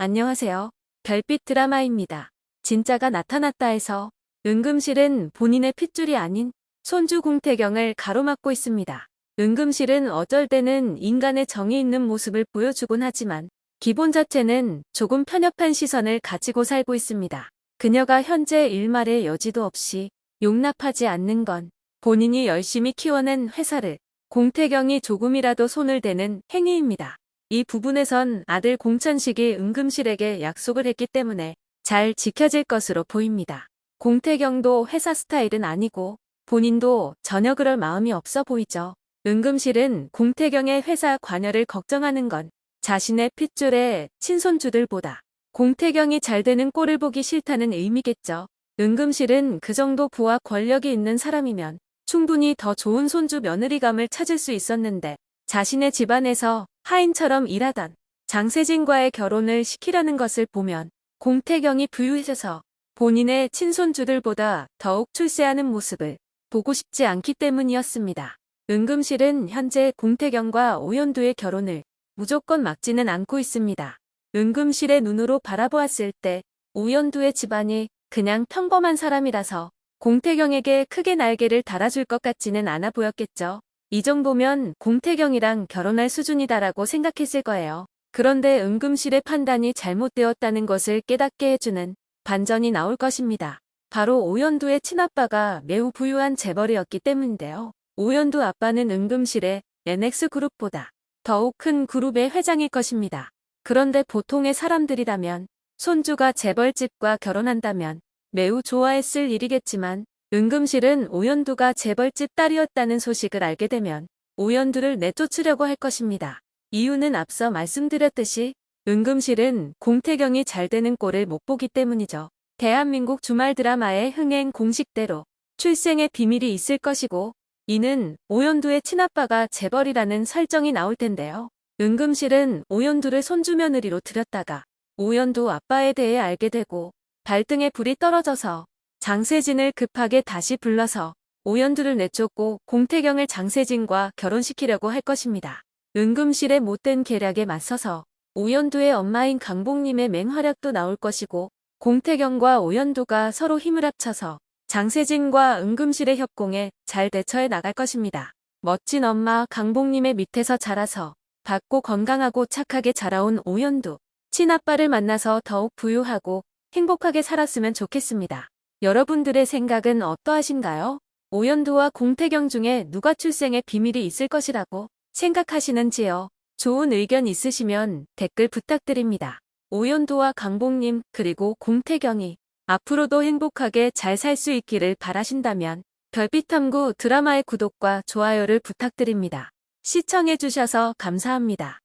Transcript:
안녕하세요. 별빛 드라마입니다. 진짜가 나타났다 해서 은금실은 본인의 핏줄이 아닌 손주 공태경을 가로막고 있습니다. 은금실은 어쩔 때는 인간의 정이 있는 모습을 보여주곤 하지만 기본 자체는 조금 편협한 시선을 가지고 살고 있습니다. 그녀가 현재 일말의 여지도 없이 용납하지 않는 건 본인이 열심히 키워낸 회사를 공태경이 조금이라도 손을 대는 행위입니다. 이 부분에선 아들 공천식이 은금실에게 약속을 했기 때문에 잘 지켜질 것으로 보입니다. 공태경도 회사 스타일은 아니고 본인도 전혀 그럴 마음이 없어 보이죠. 은금실은 공태경의 회사 관여를 걱정하는 건 자신의 핏줄의 친손주들보다 공태경이 잘 되는 꼴을 보기 싫다는 의미겠죠. 은금실은 그 정도 부와 권력이 있는 사람이면 충분히 더 좋은 손주 며느리감을 찾을 수 있었는데 자신의 집안에서 하인처럼 일하던 장세진과의 결혼을 시키려는 것을 보면 공태경이 부유해져서 본인의 친손주들보다 더욱 출세하는 모습을 보고 싶지 않기 때문이었습니다. 은금실은 현재 공태경과 오연두의 결혼을 무조건 막지는 않고 있습니다. 은금실의 눈으로 바라보았을 때 오연두의 집안이 그냥 평범한 사람이라서 공태경에게 크게 날개를 달아줄 것 같지는 않아 보였겠죠. 이 정도면 공태경이랑 결혼할 수준이다라고 생각했을 거예요. 그런데 은금실의 판단이 잘못되었다는 것을 깨닫게 해주는 반전이 나올 것입니다. 바로 오연두의 친아빠가 매우 부유한 재벌이었기 때문인데요. 오연두 아빠는 은금실의 NX그룹보다 더욱 큰 그룹의 회장일 것입니다. 그런데 보통의 사람들이라면 손주가 재벌집과 결혼한다면 매우 좋아했을 일이겠지만 은금실은 오연두가 재벌집 딸이었다는 소식을 알게 되면 오연두를 내쫓으려고 할 것입니다. 이유는 앞서 말씀드렸듯이 은금실은 공태경이 잘 되는 꼴을 못 보기 때문이죠. 대한민국 주말 드라마의 흥행 공식대로 출생의 비밀이 있을 것이고 이는 오연두의 친아빠가 재벌이라는 설정이 나올 텐데요. 은금실은 오연두를 손주며느리로 들였다가 오연두 아빠에 대해 알게 되고 발등에 불이 떨어져서 장세진을 급하게 다시 불러서 오연두를 내쫓고 공태경을 장세진과 결혼시키려고 할 것입니다. 은금실의 못된 계략에 맞서서 오연두의 엄마인 강복님의 맹활약도 나올 것이고 공태경과 오연두가 서로 힘을 합쳐서 장세진과 은금실의 협공에 잘 대처해 나갈 것입니다. 멋진 엄마 강복님의 밑에서 자라서 밝고 건강하고 착하게 자라온 오연두. 친아빠를 만나서 더욱 부유하고 행복하게 살았으면 좋겠습니다. 여러분들의 생각은 어떠하신가요? 오연두와 공태경 중에 누가 출생의 비밀이 있을 것이라고 생각하시는지요? 좋은 의견 있으시면 댓글 부탁드립니다. 오연두와 강복님 그리고 공태경이 앞으로도 행복하게 잘 살 수 있기를 바라신다면 별빛탐구 드라마의 구독과 좋아요를 부탁드립니다. 시청해주셔서 감사합니다.